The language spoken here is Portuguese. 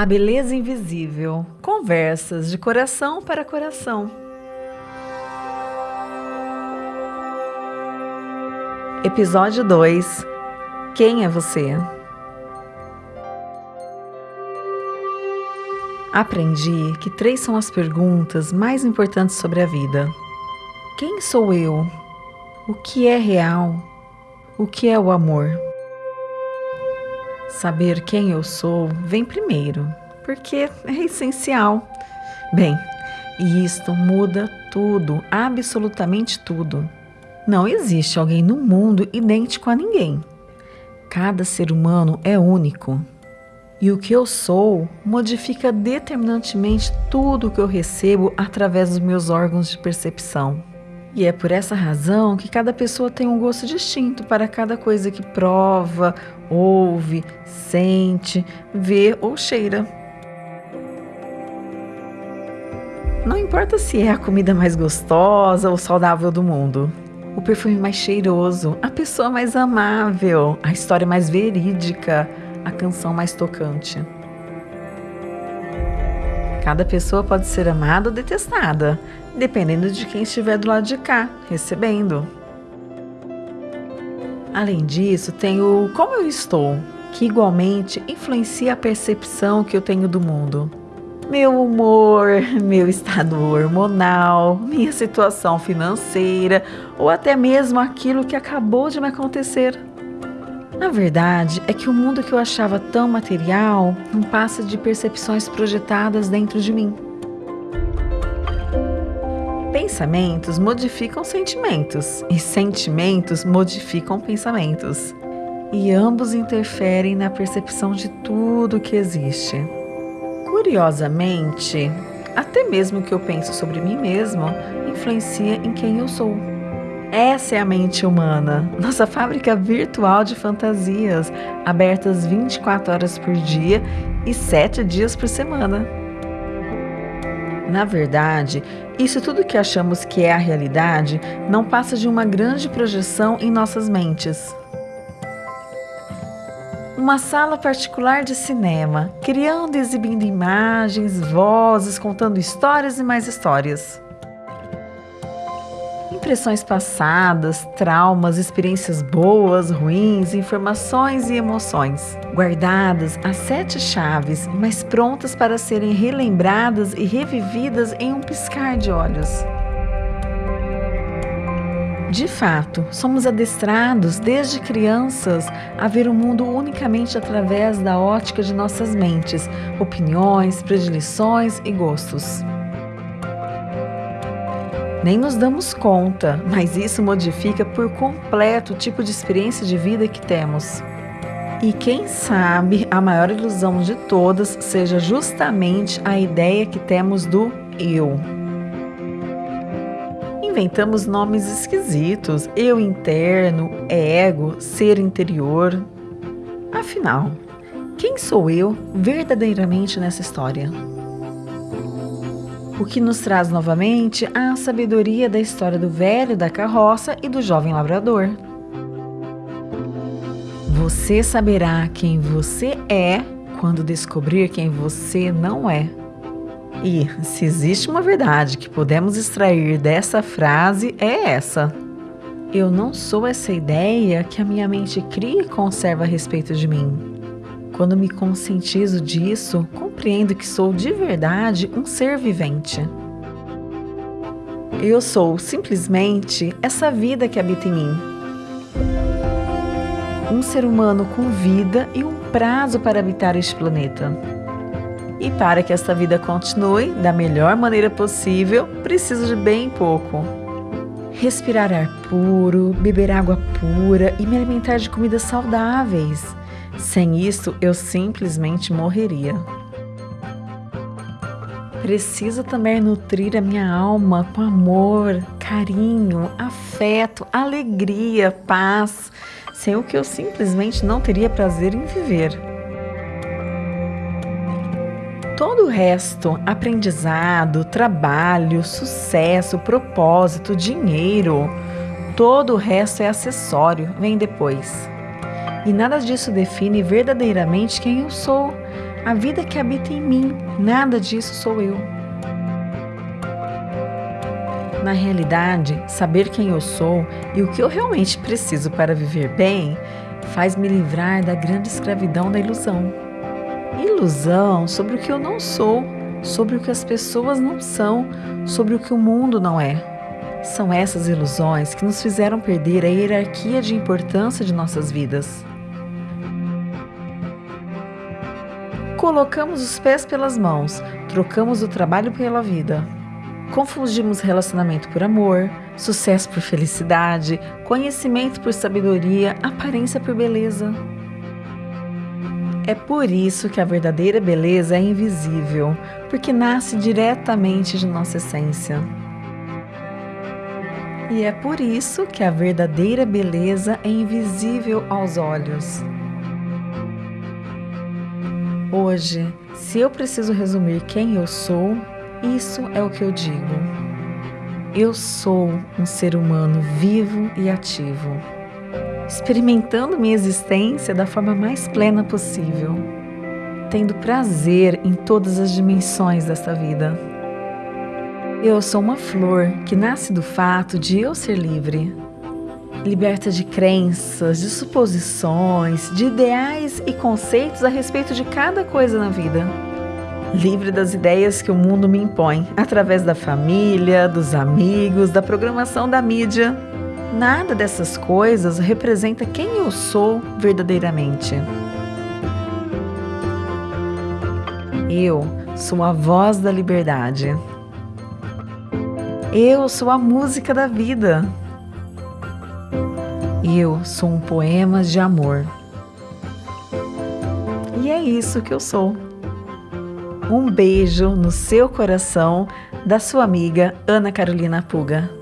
A beleza invisível. Conversas de coração para coração. Episódio 2. Quem é você? Aprendi que três são as perguntas mais importantes sobre a vida: Quem sou eu? O que é real? O que é o amor? Saber quem eu sou vem primeiro, porque é essencial. Bem, e isto muda tudo, absolutamente tudo. Não existe alguém no mundo idêntico a ninguém. Cada ser humano é único. E o que eu sou modifica determinantemente tudo o que eu recebo através dos meus órgãos de percepção. E é por essa razão que cada pessoa tem um gosto distinto para cada coisa que prova, ouve, sente, vê ou cheira. Não importa se é a comida mais gostosa ou saudável do mundo, o perfume mais cheiroso, a pessoa mais amável, a história mais verídica, a canção mais tocante. Cada pessoa pode ser amada ou detestada, dependendo de quem estiver do lado de cá, recebendo. Além disso, tem o como eu estou, que igualmente influencia a percepção que eu tenho do mundo. Meu humor, meu estado hormonal, minha situação financeira ou até mesmo aquilo que acabou de me acontecer. A verdade é que o mundo que eu achava tão material não passa de percepções projetadas dentro de mim. Pensamentos modificam sentimentos e sentimentos modificam pensamentos. E ambos interferem na percepção de tudo que existe. Curiosamente, até mesmo o que eu penso sobre mim mesmo influencia em quem eu sou. Essa é a mente humana, nossa fábrica virtual de fantasias, abertas 24 horas por dia e 7 dias por semana. Na verdade, isso tudo que achamos que é a realidade não passa de uma grande projeção em nossas mentes. Uma sala particular de cinema, criando e exibindo imagens, vozes, contando histórias e mais histórias impressões passadas, traumas, experiências boas, ruins, informações e emoções, guardadas as sete chaves, mas prontas para serem relembradas e revividas em um piscar de olhos. De fato, somos adestrados desde crianças a ver o mundo unicamente através da ótica de nossas mentes, opiniões, predileções e gostos. Nem nos damos conta, mas isso modifica por completo o tipo de experiência de vida que temos. E quem sabe a maior ilusão de todas seja justamente a ideia que temos do eu. Inventamos nomes esquisitos: eu interno, ego, ser interior. Afinal, quem sou eu verdadeiramente nessa história? o que nos traz novamente a sabedoria da história do velho da carroça e do jovem labrador. Você saberá quem você é quando descobrir quem você não é. E se existe uma verdade que podemos extrair dessa frase, é essa. Eu não sou essa ideia que a minha mente cria e conserva a respeito de mim. Quando me conscientizo disso, compreendo que sou de verdade um ser vivente. Eu sou simplesmente essa vida que habita em mim. Um ser humano com vida e um prazo para habitar este planeta. E para que esta vida continue da melhor maneira possível, preciso de bem pouco. Respirar ar puro, beber água pura e me alimentar de comidas saudáveis sem isso, eu simplesmente morreria. Preciso também nutrir a minha alma com amor, carinho, afeto, alegria, paz, sem o que eu simplesmente não teria prazer em viver. Todo o resto, aprendizado, trabalho, sucesso, propósito, dinheiro, todo o resto é acessório, vem depois. E nada disso define verdadeiramente quem eu sou, a vida que habita em mim. Nada disso sou eu. Na realidade, saber quem eu sou e o que eu realmente preciso para viver bem faz me livrar da grande escravidão da ilusão. Ilusão sobre o que eu não sou, sobre o que as pessoas não são, sobre o que o mundo não é. São essas ilusões que nos fizeram perder a hierarquia de importância de nossas vidas. Colocamos os pés pelas mãos, trocamos o trabalho pela vida. Confundimos relacionamento por amor, sucesso por felicidade, conhecimento por sabedoria, aparência por beleza. É por isso que a verdadeira beleza é invisível, porque nasce diretamente de nossa essência. E é por isso que a verdadeira beleza é invisível aos olhos. Hoje, se eu preciso resumir quem eu sou, isso é o que eu digo. Eu sou um ser humano vivo e ativo, experimentando minha existência da forma mais plena possível, tendo prazer em todas as dimensões desta vida. Eu sou uma flor que nasce do fato de eu ser livre, liberta de crenças, de suposições, de ideais e conceitos a respeito de cada coisa na vida livre das ideias que o mundo me impõe, através da família, dos amigos, da programação da mídia. Nada dessas coisas representa quem eu sou verdadeiramente. Eu sou a voz da liberdade. Eu sou a música da vida. Eu sou um poema de amor. E é isso que eu sou. Um beijo no seu coração da sua amiga Ana Carolina Puga.